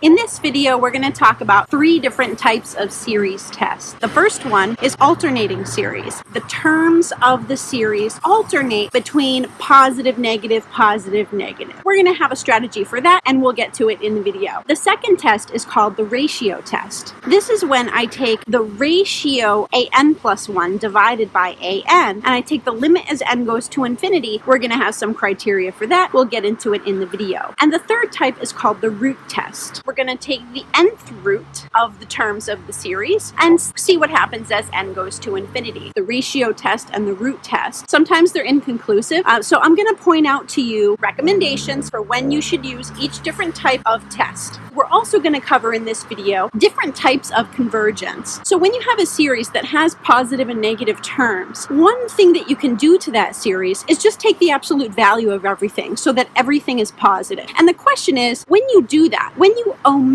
In this video, we're going to talk about three different types of series tests. The first one is alternating series. The terms of the series alternate between positive, negative, positive, negative. We're going to have a strategy for that and we'll get to it in the video. The second test is called the ratio test. This is when I take the ratio an plus 1 divided by an and I take the limit as n goes to infinity. We're going to have some criteria for that. We'll get into it in the video. And the third type is called the root test we're going to take the nth root of the terms of the series and see what happens as n goes to infinity. The ratio test and the root test, sometimes they're inconclusive. Uh, so I'm going to point out to you recommendations for when you should use each different type of test. We're also going to cover in this video different types of convergence. So when you have a series that has positive and negative terms, one thing that you can do to that series is just take the absolute value of everything so that everything is positive. And the question is, when you do that, when you omit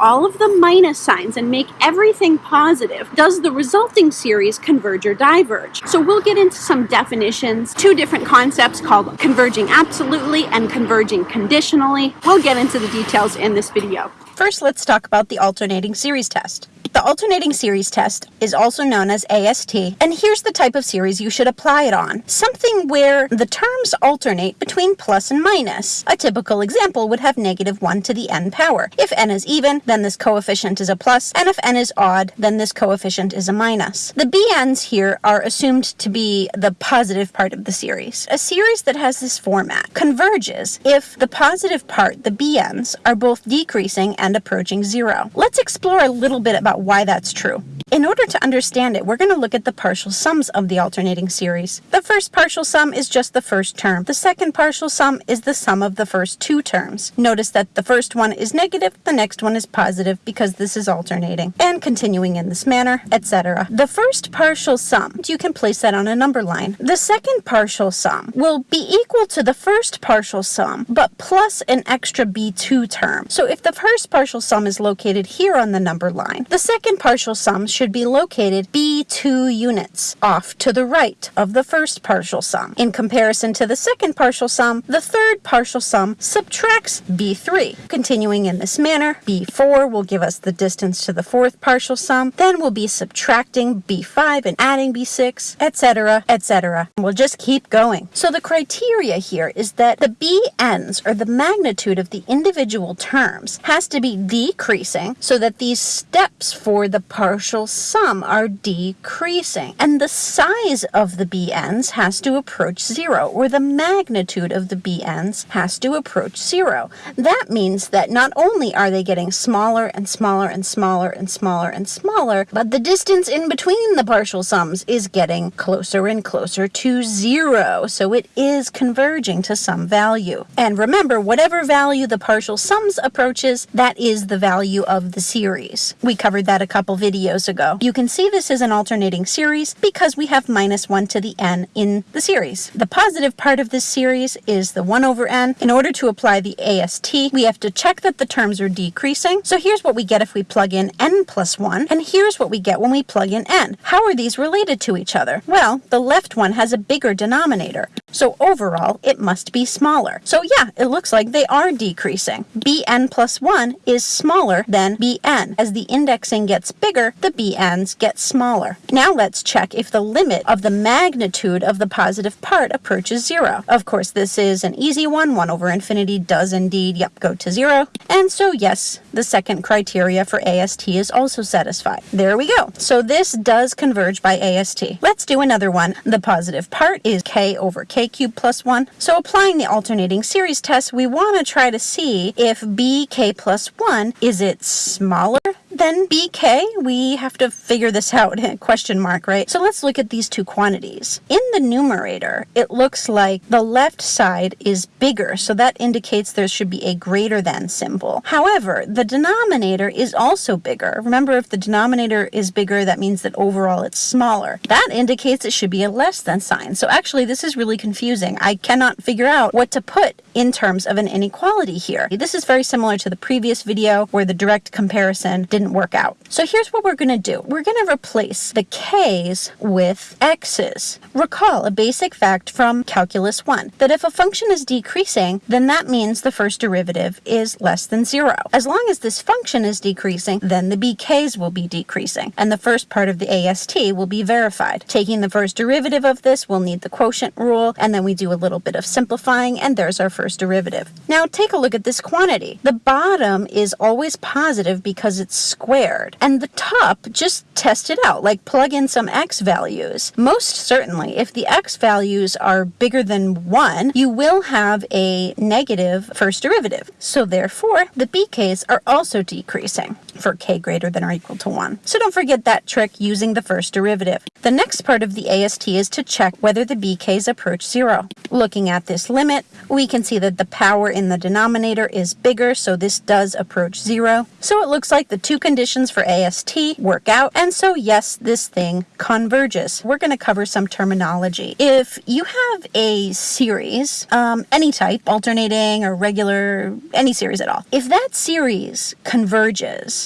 all of the minus signs and make everything positive, does the resulting series converge or diverge? So we'll get into some definitions, two different concepts called converging absolutely and converging conditionally. We'll get into the details in this video. First, let's talk about the alternating series test. The alternating series test is also known as AST, and here's the type of series you should apply it on. Something where the terms alternate between plus and minus. A typical example would have negative 1 to the n power. If n is even, then this coefficient is a plus, and if n is odd, then this coefficient is a minus. The bn's here are assumed to be the positive part of the series. A series that has this format converges if the positive part, the bn's, are both decreasing and approaching zero. Let's explore a little bit about why that's true. In order to understand it, we're going to look at the partial sums of the alternating series. The first partial sum is just the first term. The second partial sum is the sum of the first two terms. Notice that the first one is negative, the next one is positive because this is alternating, and continuing in this manner, etc. The first partial sum, you can place that on a number line. The second partial sum will be equal to the first partial sum, but plus an extra b2 term. So if the first partial sum is located here on the number line, the second partial sum should be located B2 units off to the right of the first partial sum. In comparison to the second partial sum, the third partial sum subtracts B3. Continuing in this manner, B4 will give us the distance to the fourth partial sum, then we'll be subtracting B5 and adding B6, etc., etc. We'll just keep going. So the criteria here is that the BNs, or the magnitude of the individual terms, has to be decreasing so that these steps for the partial sum are decreasing. And the size of the BNs has to approach zero, or the magnitude of the BNs has to approach zero. That means that not only are they getting smaller and smaller and smaller and smaller and smaller, but the distance in between the partial sums is getting closer and closer to zero. So it is converging to some value. And remember, whatever value the partial sums approaches, that is the value of the series. We covered that a couple videos ago. You can see this is an alternating series because we have minus 1 to the n in the series. The positive part of this series is the 1 over n. In order to apply the AST, we have to check that the terms are decreasing. So here's what we get if we plug in n plus 1, and here's what we get when we plug in n. How are these related to each other? Well, the left one has a bigger denominator, so overall it must be smaller. So yeah, it looks like they are decreasing. bn plus 1 is smaller than bn. As the indexing gets bigger, the Bn's get smaller. Now let's check if the limit of the magnitude of the positive part approaches zero. Of course, this is an easy one. 1 over infinity does indeed, yep, go to zero. And so yes, the second criteria for AST is also satisfied. There we go. So this does converge by AST. Let's do another one. The positive part is k over k cubed plus 1. So applying the alternating series test, we want to try to see if bk plus 1, is it smaller then BK, we have to figure this out, question mark, right? So let's look at these two quantities. In the numerator, it looks like the left side is bigger, so that indicates there should be a greater than symbol. However, the denominator is also bigger. Remember, if the denominator is bigger, that means that overall it's smaller. That indicates it should be a less than sign. So actually, this is really confusing. I cannot figure out what to put in terms of an inequality here. This is very similar to the previous video where the direct comparison didn't work out. So here's what we're going to do. We're going to replace the k's with x's. Recall a basic fact from Calculus 1, that if a function is decreasing, then that means the first derivative is less than zero. As long as this function is decreasing, then the bk's will be decreasing, and the first part of the AST will be verified. Taking the first derivative of this, we'll need the quotient rule, and then we do a little bit of simplifying, and there's our first derivative. Now take a look at this quantity. The bottom is always positive because it's squared, and the top, just test it out, like plug in some x values. Most certainly, if the x values are bigger than 1, you will have a negative first derivative. So therefore, the bk's are also decreasing for k greater than or equal to 1. So don't forget that trick using the first derivative. The next part of the AST is to check whether the bk's approach 0. Looking at this limit, we can see that the power in the denominator is bigger, so this does approach 0. So it looks like the two conditions for AST work out, and so yes, this thing converges. We're going to cover some terminology. If you have a series, um, any type, alternating or regular, any series at all, if that series converges,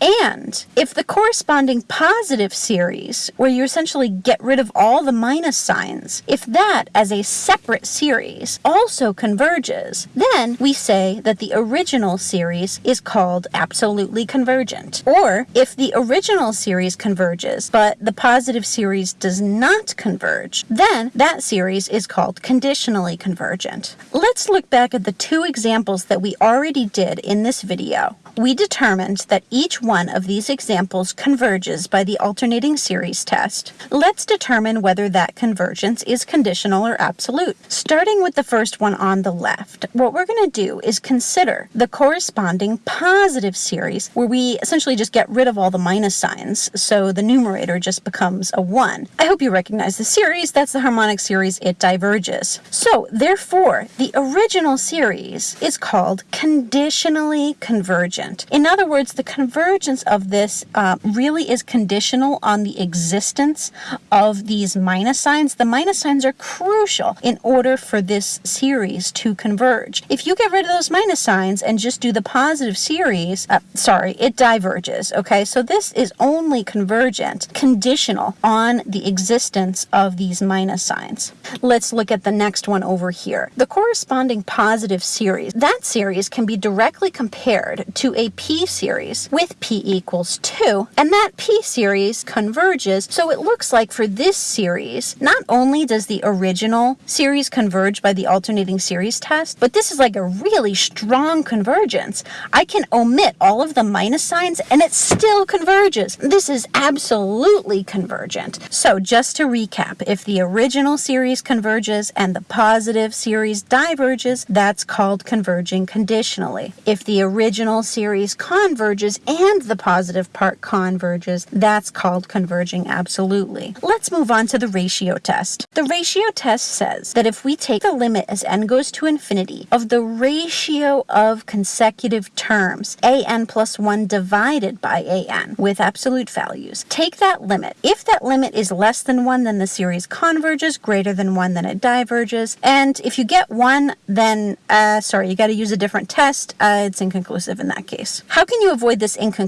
and if the corresponding positive series, where you essentially get rid of all the minus signs, if that as a separate series also converges, then we say that the original series is called absolutely convergent. Or if the original series converges, but the positive series does not converge, then that series is called conditionally convergent. Let's look back at the two examples that we already did in this video. We determined that each one of these examples converges by the alternating series test. Let's determine whether that convergence is conditional or absolute. Starting with the first one on the left, what we're going to do is consider the corresponding positive series where we essentially just get rid of all the minus signs, so the numerator just becomes a 1. I hope you recognize the series. That's the harmonic series. It diverges. So, therefore, the original series is called conditionally convergent. In other words, the convergence of this uh, really is conditional on the existence of these minus signs. The minus signs are crucial in order for this series to converge. If you get rid of those minus signs and just do the positive series, uh, sorry, it diverges, okay? So this is only convergent, conditional on the existence of these minus signs. Let's look at the next one over here. The corresponding positive series, that series can be directly compared to a p series with p equals 2, and that p series converges, so it looks like for this series, not only does the original series converge by the alternating series test, but this is like a really strong convergence. I can omit all of the minus signs and it still converges. This is absolutely convergent. So just to recap, if the original series converges and the positive series diverges, that's called converging conditionally. If the original series converges and the positive part converges, that's called converging absolutely. Let's move on to the ratio test. The ratio test says that if we take the limit as n goes to infinity of the ratio of consecutive terms, an plus 1 divided by an with absolute values, take that limit. If that limit is less than 1, then the series converges, greater than 1, then it diverges, and if you get 1, then, uh, sorry, you got to use a different test. Uh, it's inconclusive in that case. How can you avoid this inconclusive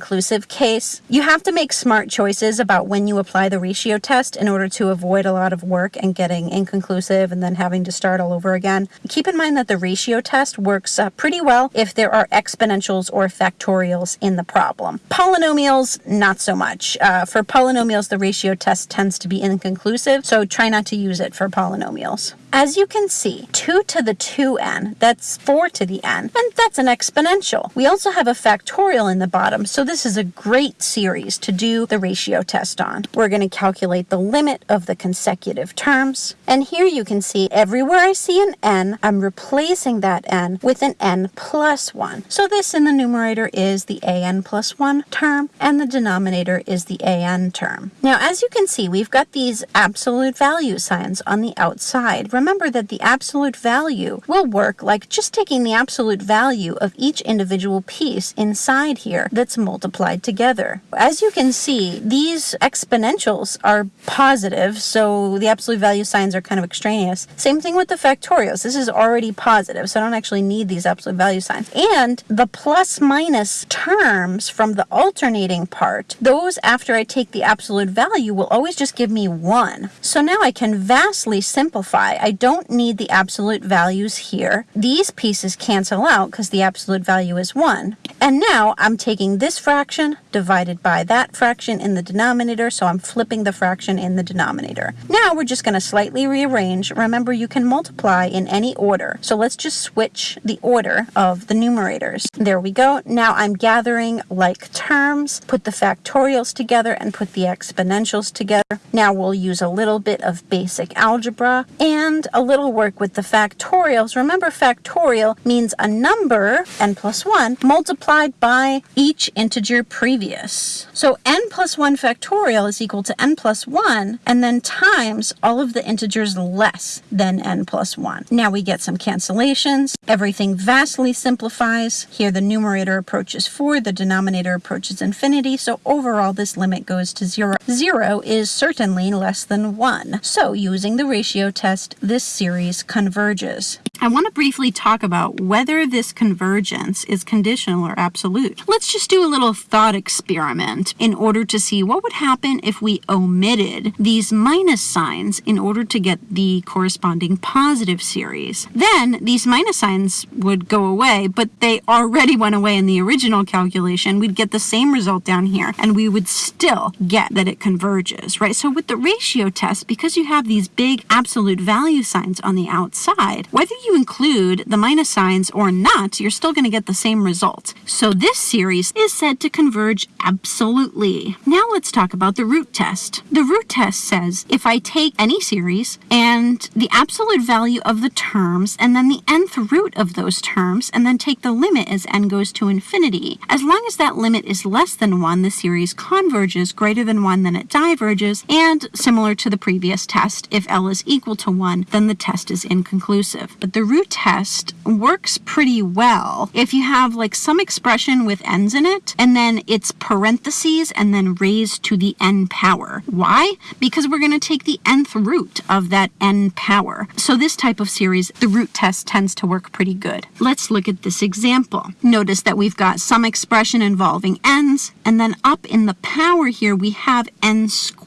case? You have to make smart choices about when you apply the ratio test in order to avoid a lot of work and getting inconclusive and then having to start all over again. Keep in mind that the ratio test works uh, pretty well if there are exponentials or factorials in the problem. Polynomials, not so much. Uh, for polynomials, the ratio test tends to be inconclusive, so try not to use it for polynomials. As you can see, 2 to the 2n, that's 4 to the n, and that's an exponential. We also have a factorial in the bottom, so this is a great series to do the ratio test on. We're going to calculate the limit of the consecutive terms, and here you can see everywhere I see an n, I'm replacing that n with an n plus 1. So this in the numerator is the an plus 1 term, and the denominator is the an term. Now, as you can see, we've got these absolute value signs on the outside remember that the absolute value will work like just taking the absolute value of each individual piece inside here that's multiplied together. As you can see, these exponentials are positive, so the absolute value signs are kind of extraneous. Same thing with the factorials. This is already positive, so I don't actually need these absolute value signs. And the plus minus terms from the alternating part, those after I take the absolute value will always just give me 1. So now I can vastly simplify. I don't need the absolute values here. These pieces cancel out because the absolute value is 1. And now I'm taking this fraction divided by that fraction in the denominator, so I'm flipping the fraction in the denominator. Now we're just going to slightly rearrange. Remember, you can multiply in any order. So let's just switch the order of the numerators. There we go. Now I'm gathering like terms, put the factorials together, and put the exponentials together. Now we'll use a little bit of basic algebra and a little work with the factorials. Remember, factorial means a number, n plus 1, multiplied by each integer previous. So n plus 1 factorial is equal to n plus 1, and then times all of the integers less than n plus 1. Now we get some cancellations. Everything vastly simplifies. Here the numerator approaches 4, the denominator approaches infinity, so overall this limit goes to 0. 0 is certainly less than 1. So using the ratio test, this series converges. I want to briefly talk about whether this convergence is conditional or absolute. Let's just do a little thought experiment in order to see what would happen if we omitted these minus signs in order to get the corresponding positive series. Then these minus signs would go away, but they already went away in the original calculation. We'd get the same result down here, and we would still get that it converges, right? So with the ratio test, because you have these big absolute value signs on the outside, whether you include the minus signs or not, you're still going to get the same result. So this series is said to converge absolutely. Now let's talk about the root test. The root test says if I take any series and the absolute value of the terms and then the nth root of those terms and then take the limit as n goes to infinity, as long as that limit is less than 1, the series converges. Greater than 1, then it diverges. And similar to the previous test, if L is equal to 1, then the test is inconclusive. But the root test works pretty well if you have like some expression with n's in it and then it's parentheses and then raised to the n power. Why? Because we're going to take the nth root of that n power. So this type of series, the root test tends to work pretty good. Let's look at this example. Notice that we've got some expression involving n's and then up in the power here we have n squared.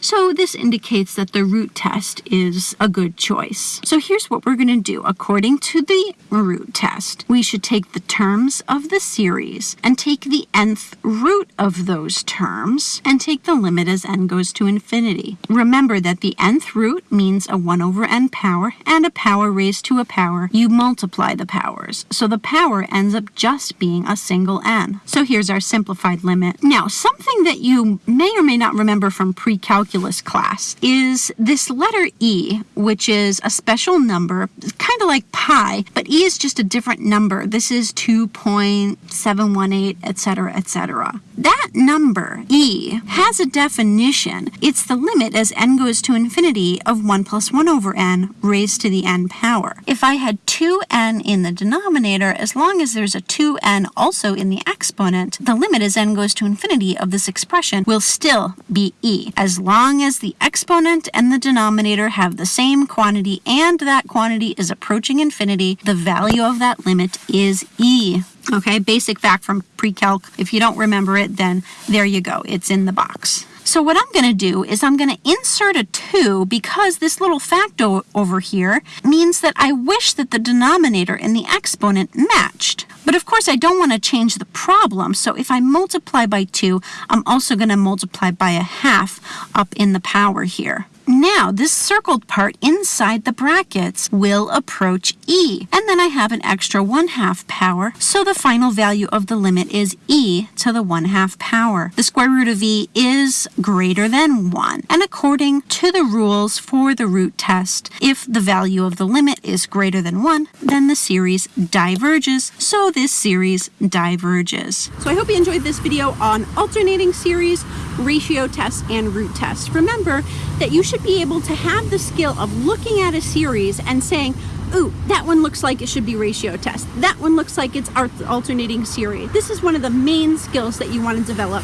So this indicates that the root test is a good choice. So here's what we're going to do. According to the root test, we should take the terms of the series and take the nth root of those terms and take the limit as n goes to infinity. Remember that the nth root means a 1 over n power and a power raised to a power. You multiply the powers. So the power ends up just being a single n. So here's our simplified limit. Now, something that you may or may not remember from pre-calculus class is this letter e, which is a special number, kind of like pi, but e is just a different number. This is 2.718, etc., etc. That number, e, has a definition. It's the limit as n goes to infinity of 1 plus 1 over n raised to the n power. If I had 2n in the denominator, as long as there's a 2n also in the exponent, the limit as n goes to infinity of this expression will still be e, as long as the exponent and the denominator have the same quantity and that quantity is approaching infinity, the value of that limit is e. Okay, basic fact from pre-calc. If you don't remember it, then there you go. It's in the box. So what I'm going to do is I'm going to insert a 2 because this little factor over here means that I wish that the denominator and the exponent matched. But of course I don't want to change the problem, so if I multiply by 2, I'm also going to multiply by a half up in the power here. Now, this circled part inside the brackets will approach e, and then I have an extra 1 half power, so the final value of the limit is e to the 1 half power. The square root of e is greater than 1, and according to the rules for the root test, if the value of the limit is greater than 1, then the series diverges, so this series diverges. So I hope you enjoyed this video on alternating series. Ratio test and root test. Remember that you should be able to have the skill of looking at a series and saying, ooh, that one looks like it should be ratio test. That one looks like it's alternating series. This is one of the main skills that you want to develop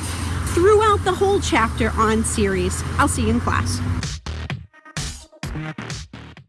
throughout the whole chapter on series. I'll see you in class.